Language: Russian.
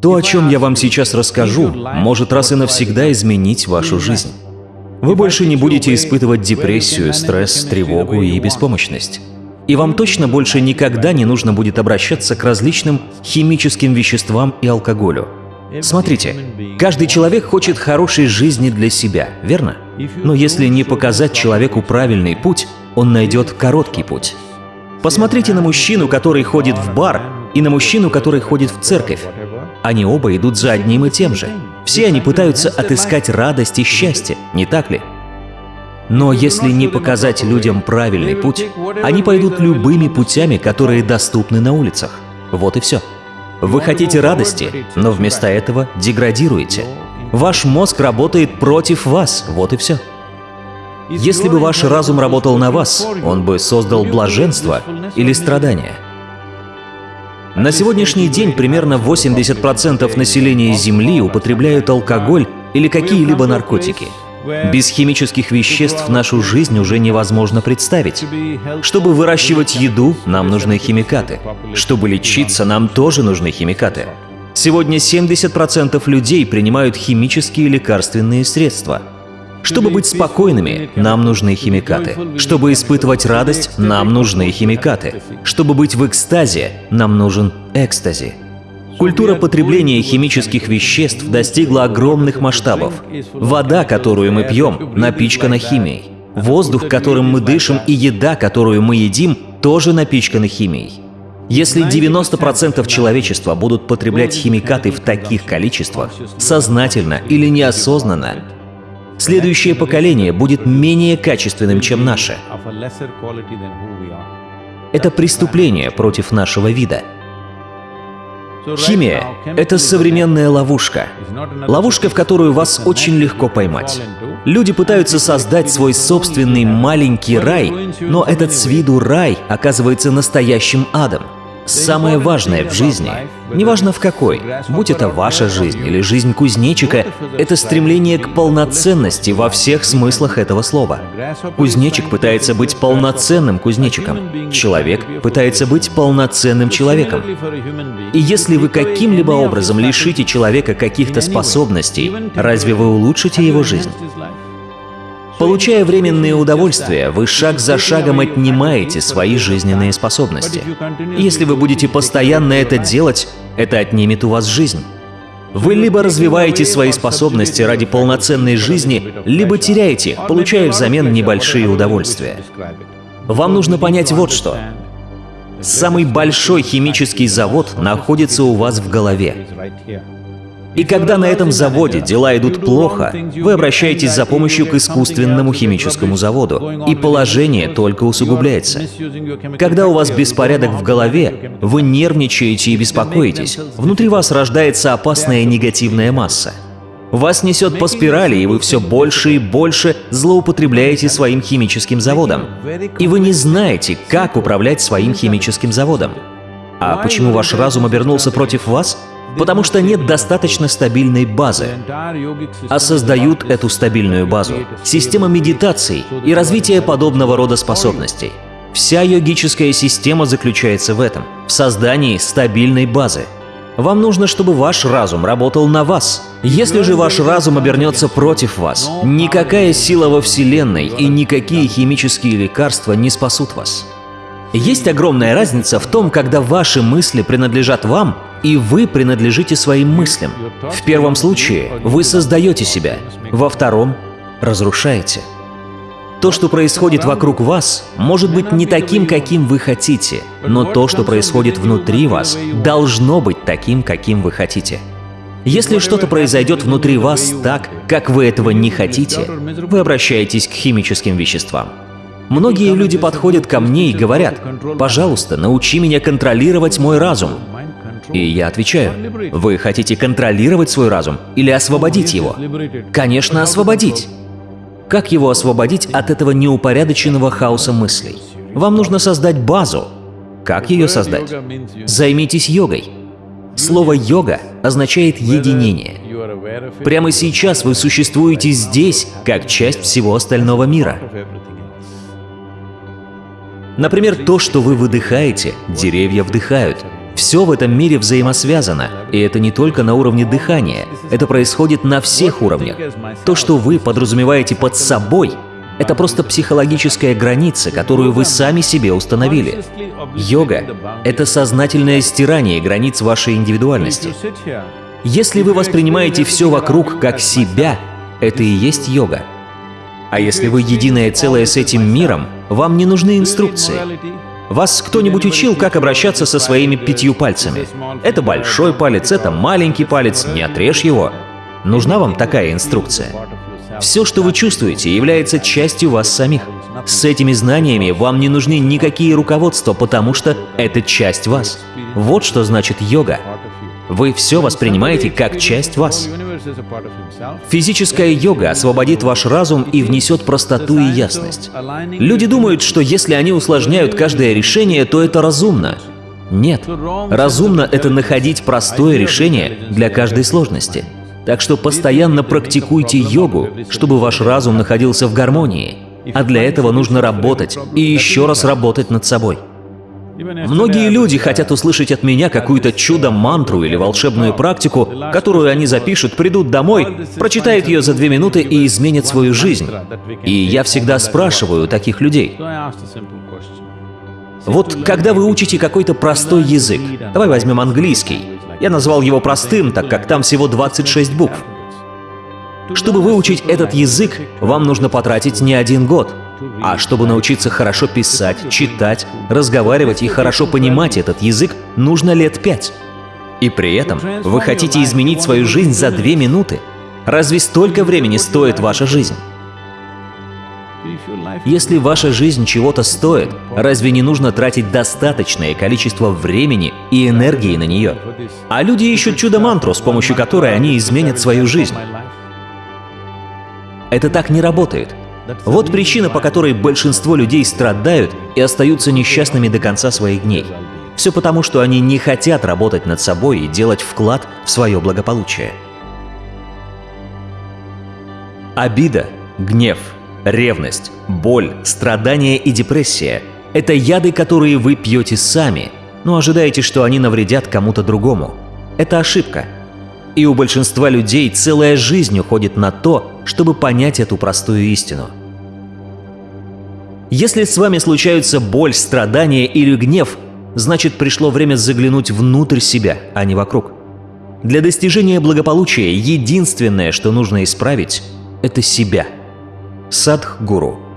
То, о чем я вам сейчас расскажу, может раз и навсегда изменить вашу жизнь. Вы больше не будете испытывать депрессию, стресс, тревогу и беспомощность. И вам точно больше никогда не нужно будет обращаться к различным химическим веществам и алкоголю. Смотрите, каждый человек хочет хорошей жизни для себя, верно? Но если не показать человеку правильный путь, он найдет короткий путь. Посмотрите на мужчину, который ходит в бар, и на мужчину, который ходит в церковь. Они оба идут за одним и тем же. Все они пытаются отыскать радость и счастье, не так ли? Но если не показать людям правильный путь, они пойдут любыми путями, которые доступны на улицах. Вот и все. Вы хотите радости, но вместо этого деградируете. Ваш мозг работает против вас, вот и все. Если бы ваш разум работал на вас, он бы создал блаженство или страдания. На сегодняшний день примерно 80% населения Земли употребляют алкоголь или какие-либо наркотики. Без химических веществ нашу жизнь уже невозможно представить. Чтобы выращивать еду, нам нужны химикаты. Чтобы лечиться, нам тоже нужны химикаты. Сегодня 70% людей принимают химические лекарственные средства. Чтобы быть спокойными, нам нужны химикаты. Чтобы испытывать радость, нам нужны химикаты. Чтобы быть в экстазе, нам нужен экстази. Культура потребления химических веществ достигла огромных масштабов. Вода, которую мы пьем, напичкана химией. Воздух, которым мы дышим, и еда, которую мы едим, тоже напичканы химией. Если 90% человечества будут потреблять химикаты в таких количествах, сознательно или неосознанно, следующее поколение будет менее качественным, чем наше. Это преступление против нашего вида. Химия — это современная ловушка. Ловушка, в которую вас очень легко поймать. Люди пытаются создать свой собственный маленький рай, но этот с виду рай оказывается настоящим адом. Самое важное в жизни, неважно в какой, будь это ваша жизнь или жизнь кузнечика, это стремление к полноценности во всех смыслах этого слова. Кузнечик пытается быть полноценным кузнечиком. Человек пытается быть полноценным человеком. И если вы каким-либо образом лишите человека каких-то способностей, разве вы улучшите его жизнь? Получая временные удовольствия, вы шаг за шагом отнимаете свои жизненные способности. Если вы будете постоянно это делать, это отнимет у вас жизнь. Вы либо развиваете свои способности ради полноценной жизни, либо теряете, получая взамен небольшие удовольствия. Вам нужно понять вот что. Самый большой химический завод находится у вас в голове. И когда на этом заводе дела идут плохо, вы обращаетесь за помощью к искусственному химическому заводу, и положение только усугубляется. Когда у вас беспорядок в голове, вы нервничаете и беспокоитесь, внутри вас рождается опасная негативная масса. Вас несет по спирали, и вы все больше и больше злоупотребляете своим химическим заводом. И вы не знаете, как управлять своим химическим заводом. А почему ваш разум обернулся против вас? Потому что нет достаточно стабильной базы. А создают эту стабильную базу система медитаций и развития подобного рода способностей. Вся йогическая система заключается в этом, в создании стабильной базы. Вам нужно, чтобы ваш разум работал на вас. Если же ваш разум обернется против вас, никакая сила во Вселенной и никакие химические лекарства не спасут вас. Есть огромная разница в том, когда ваши мысли принадлежат вам, и вы принадлежите своим мыслям. В первом случае вы создаете себя, во втором — разрушаете. То, что происходит вокруг вас, может быть не таким, каким вы хотите, но то, что происходит внутри вас, должно быть таким, каким вы хотите. Если что-то произойдет внутри вас так, как вы этого не хотите, вы обращаетесь к химическим веществам. Многие люди подходят ко мне и говорят, «Пожалуйста, научи меня контролировать мой разум». И я отвечаю, «Вы хотите контролировать свой разум или освободить его?» Конечно, освободить. Как его освободить от этого неупорядоченного хаоса мыслей? Вам нужно создать базу. Как ее создать? Займитесь йогой. Слово «йога» означает «единение». Прямо сейчас вы существуете здесь, как часть всего остального мира. Например, то, что вы выдыхаете, деревья вдыхают. Все в этом мире взаимосвязано, и это не только на уровне дыхания, это происходит на всех уровнях. То, что вы подразумеваете под собой, это просто психологическая граница, которую вы сами себе установили. Йога — это сознательное стирание границ вашей индивидуальности. Если вы воспринимаете все вокруг как себя, это и есть йога. А если вы единое целое с этим миром, вам не нужны инструкции. Вас кто-нибудь учил, как обращаться со своими пятью пальцами? Это большой палец, это маленький палец, не отрежь его. Нужна вам такая инструкция? Все, что вы чувствуете, является частью вас самих. С этими знаниями вам не нужны никакие руководства, потому что это часть вас. Вот что значит йога. Вы все воспринимаете как часть вас. Физическая йога освободит ваш разум и внесет простоту и ясность. Люди думают, что если они усложняют каждое решение, то это разумно. Нет. Разумно — это находить простое решение для каждой сложности. Так что постоянно практикуйте йогу, чтобы ваш разум находился в гармонии. А для этого нужно работать и еще раз работать над собой. Многие люди хотят услышать от меня какую-то чудо-мантру или волшебную практику, которую они запишут, придут домой, прочитают ее за две минуты и изменят свою жизнь. И я всегда спрашиваю таких людей. Вот когда вы учите какой-то простой язык, давай возьмем английский, я назвал его простым, так как там всего 26 букв. Чтобы выучить этот язык, вам нужно потратить не один год. А чтобы научиться хорошо писать, читать, разговаривать и хорошо понимать этот язык, нужно лет пять. И при этом вы хотите изменить свою жизнь за две минуты. Разве столько времени стоит ваша жизнь? Если ваша жизнь чего-то стоит, разве не нужно тратить достаточное количество времени и энергии на нее? А люди ищут чудо-мантру, с помощью которой они изменят свою жизнь. Это так не работает. Вот причина, по которой большинство людей страдают и остаются несчастными до конца своих дней. Все потому, что они не хотят работать над собой и делать вклад в свое благополучие. Обида, гнев — Ревность, боль, страдания и депрессия – это яды, которые вы пьете сами, но ожидаете, что они навредят кому-то другому. Это ошибка. И у большинства людей целая жизнь уходит на то, чтобы понять эту простую истину. Если с вами случаются боль, страдания или гнев, значит пришло время заглянуть внутрь себя, а не вокруг. Для достижения благополучия единственное, что нужно исправить – это себя – Садхгуру